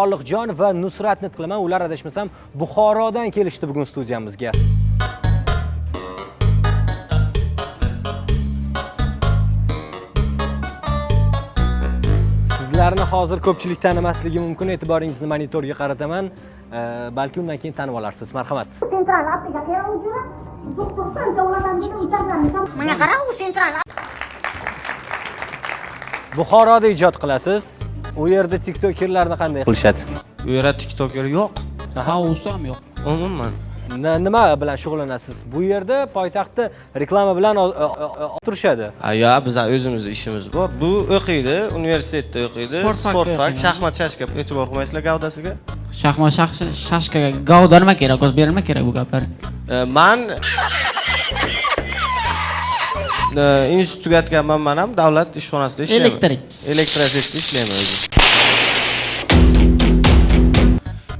Soliqjon va Nusratni qilaman. Ular adashmasam Buxorodan kelishdi bugun studiyamizga. Sizlarni hozir ko'pchilik tanimasligi mumkin. E'tiboringizni monitorga qarataman. Balki undan keyin tanib olarsiz. Marhamat. Sentral Mana qara u sentral Buxoroda ijod qilasiz. U yerda TikTokerlarni qanday qilishadi? u yerda tiktoker yo'q House ham yo'q. umuman Nima bilan shug'ullanasiz? Bu yerda poytaxtda reklama bilan turishadi. Yo bizlar o'zimizni ishimiz bor bu o'qiydi universitetda o'qiydi Sport fak shaxmat shashka e'tibor qilmaysizlar gavdasiga Shaxmat shax- shashkaga gavda nima kerak? O'zi berilma kerak bu gaplar. E, man institut tugatganman man ham davlat ishxonasida ishlayman Elektrik. elektrosvetda ishlayman o'zim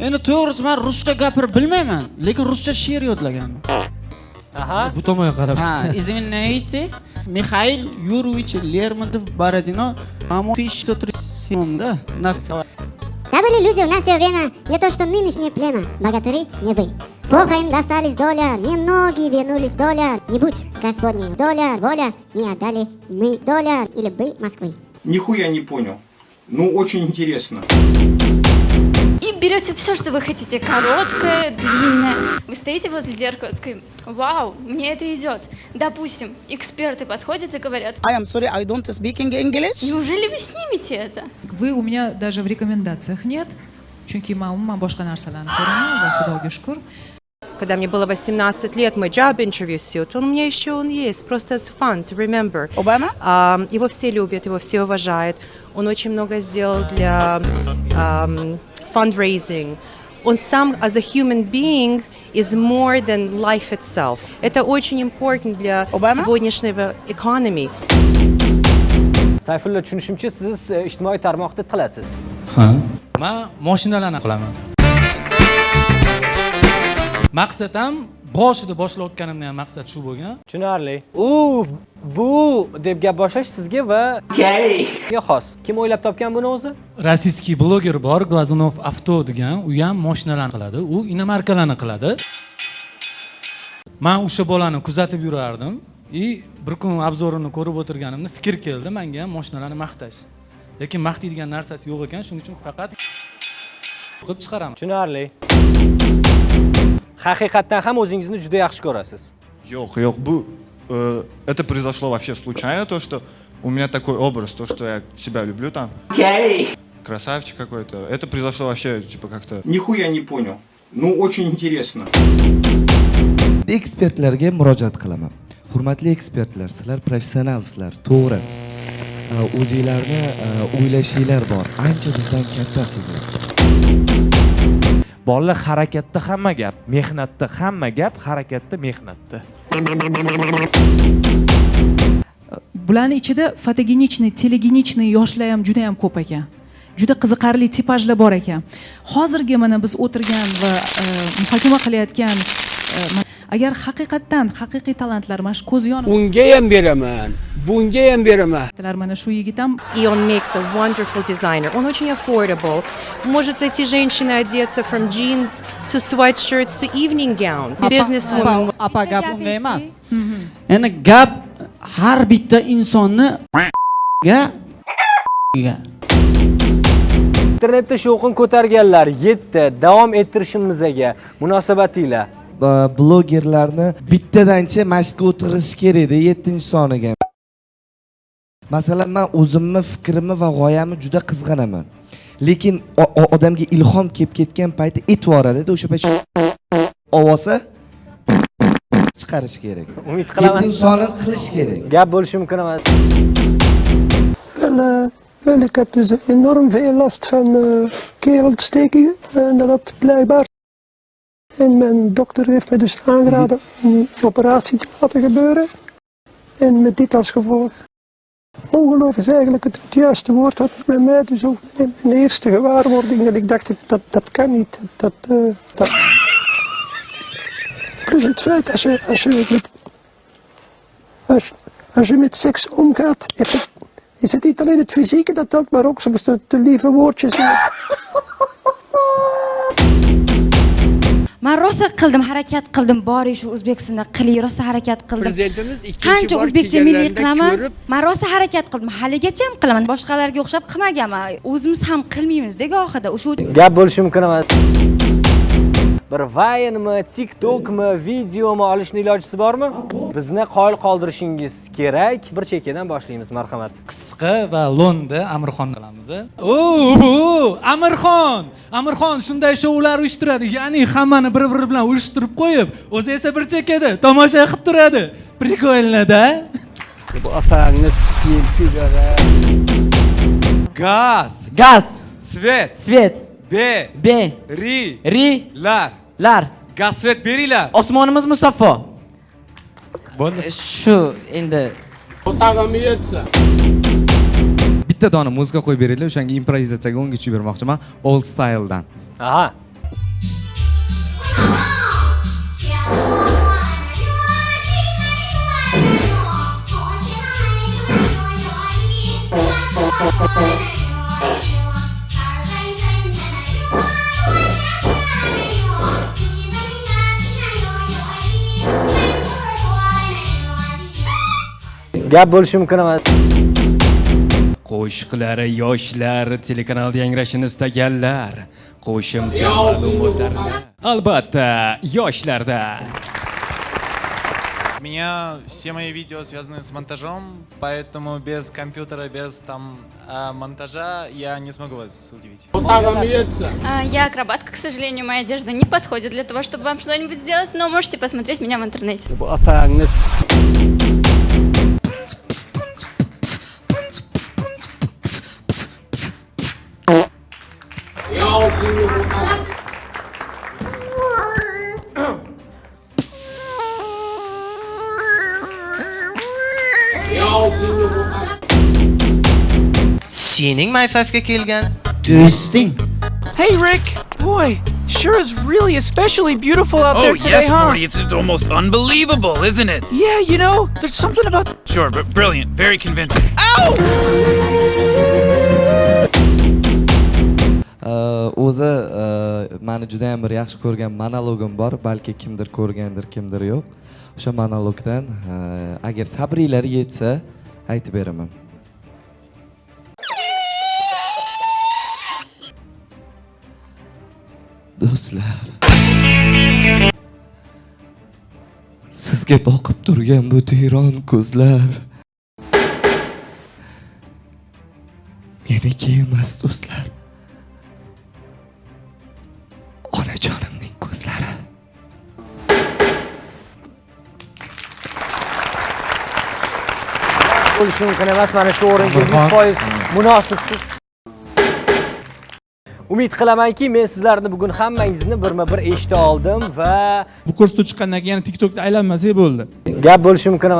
Endi to'g'risi men ruscha gapirib bilmayman, lekin ruscha she'r yodlaganman. Aha. bu tomonga qarab Ha, извините, Михаил Юрьевич Лермонтов Бородино, по-моему, 1337 да? На- Да были люди в наше время, не то что нынешнее племя, богатыри не вы. Плохо им достались доля, немногие вернулись доля, не будь Господней доля, воля, не отдали мы доля или бы Москвы. Нихуя не понял. Ну, очень интересно. И берете все, что вы хотите, короткое, длинное. Вы стоите возле зеркала, такой, вау, мне это идет. Допустим, эксперты подходят и говорят, I am sorry, I don't speaking English. неужели вы снимете это? Вы у меня даже в рекомендациях нет. Ko'raman va xudoga shukur. Когда мне было 18 лет, мой job interview suit, он у меня еще он есть, просто as fun to remember. Обама? А, его все любят, его все уважают. Он очень много сделал для ам, fundraising. Он сам, as a human being, is more than life itself. Это очень important для Обама? сегодняшнего economy. Sayfulla tushunishimcha siz e, ijtimoiy tarmoqda tilasiz. ha man mashinalarni qilaman maqsad ham boshida boshlayotganimda ham maqsad shu bo'lgan Tushunarli. U bu deb gap boshlash sizga va ga xos. Kim o'ylab topgan buni o'zi? rossiyskiy bloger bor glazunov avto degan u ham mashinalarni qiladi u inomarkalarni qiladi man o'sha bolani kuzatib yurardim и bir kun obzorini ko'rib o'tirganimda fikr keldi manga ham mashinalarni maqtash lekin maqtaydigan narsasi yo'q ekan shuning uchun faqat qilib chiqaraman Tushunarli. Haqiqatdan ham o'zingizni juda yaxshi ko'rasiz. Ёх, ёх, бу, э, это произошло вообще случайно, то, что у меня такой образ, то, что я себя люблю там. Красавчик какой-то. Это произошло вообще, типа, как-то... Нихуя не понял. Ну, очень интересно. ekspertlarga murojaat qilaman hurmatli ekspertlar sizlar professionalsizlar to'g'ri o'zinglarni o'ylashinglar bor ancha bizdan kattasizlar bolalar harakatda hamma gap mehnatda hamma gap harakatda mehnatda Bularning ichida fotogenichniy, telegenichniy yoshlar ham juda ham ko'p ekan. Juda qiziqarli tipajlar bor ekan. Hozirgi mana biz o'tirgan va e, muhokama qilayotgan e, agar haqiqatdan haqiqiy talantlar mana shu ko'z yonib unga ham beraman bunga ham beraman mana shu yigit ham И он makes a wonderful designer. Он очень affordable. Может эти женщины одеться from jeans to sweatshirts to evening gown. Businesswoman. apa gap unga emas. Endi gap har bitta insonni ga ga Internetda shovqin ko'targanlar yetti. Davom ettirishimizga munosabatinglar. Blogerlarni bittadancha mashqqa o'tirish kerak edi yettinchi soniga masalan man o'zimni fikrimni va g'oyamni juda qizg'anaman lekin odamga ilhom kelib ketgan payti aytvoradi o'sha payt ovozi chiqarish kerak Umid qilaman. yettinchi sonni qilish kerak Gap bo'lishi mumkin emas. En, ik had dus enorm veel last van keelontsteking. En dat blijkbaar. En mijn dokter heeft me dus aangeraden om een operatie te laten gebeuren. En met dit als gevolg. Ongeloof is eigenlijk het, juiste woord wat bij mij dus ook mijn eerste gewaarwording dat ik dacht dat dat kan niet. Dat, eh, dat. Plus het feit als je, als je met als, als je met seks omgaat, is het, is het niet alleen het fysieke dat telt, maar ook soms de, lieve woordjes. Man rosa qildim harakat qildim. Boring shu o'zbekistonda qiling rosa harakat qildim. Prezidentimiz ikkinchi qancha o'zbekcha milliy qilaman man rosa harakat qildim. Haligacha ham qilaman. Boshqalarga o'xshab qilmaganman o'zimiz ham qilmaymizda gohida o'sha gap bo'lishi mumkin emas bir vaynmi tiktokmi videomi olishni ilojisi bormi? Bizni qoyil qoldirishingiz kerak. Bir chekkadan boshlaymiz marhamat. Qisqa va lo'nda amirxon qilamiz o bu amirxon! Amirxon shunday shoular uyushtiradi. Ya'ni hammani bir biri bilan urishtirib qo'yib o'zi esa bir chekkada tomosha qilib turadi. Прикольно-da bu opangni sikiyim kuylara Gaz. Gaz. Svet. Svet. B. B. Ri. Ri. Lar. Lar. Gaz svet beringlar. Osmonimiz musaffo. Bo'ldi. Shu endi bitta dona muzika qo'yib beringlar o'shanga improvizatsiyaga o'nga tushib bermoqchiman old styledan aha gap bo'lishi mumkin emas qo'shiqlari yoshlar telekanalda yangrashini istaganlar. Qo'shimcha ma'lumotlarni albatta yoshlarda. У меня все мои видео связаны с монтажом, поэтому без компьютера, без там а, монтажа я не смогу вас удивить. А, Я акробатка, к сожалению, моя одежда не подходит для того, чтобы вам что-нибудь сделать, но можете посмотреть меня в интернете. Sening mayfafga kelgan do'sting Hey, Rick! Boy, sure is really especially beautiful out there Oh, today, yes, huh? Morty. It's, it's almost unbelievable, isn't it? Yeah, you know, there's something about. Sure, but brilliant. Very convincing. Э, o'zi э, mani juda ham bir yaxshi ko'rgan monologim bor. Balki kimdir ko'rgandir kimdir yo'q. O'sha monologdan e, agar sabringlar yetsa aytib beraman. Do'stlar sizga boqib turgan bu teron ko'zlar meniki emas do'stlar. Bo'lishi mumkin emas mana shu o'ringa yuz foiz munosibsiz. Umid qilamanki men sizlarni bugun hammangizni birma bir eshita oldim va bu ko'rsatuv chiqqandan keyin yana tiktokda aylanmasak bo'ldi. Gap bo'lishi mumkin emas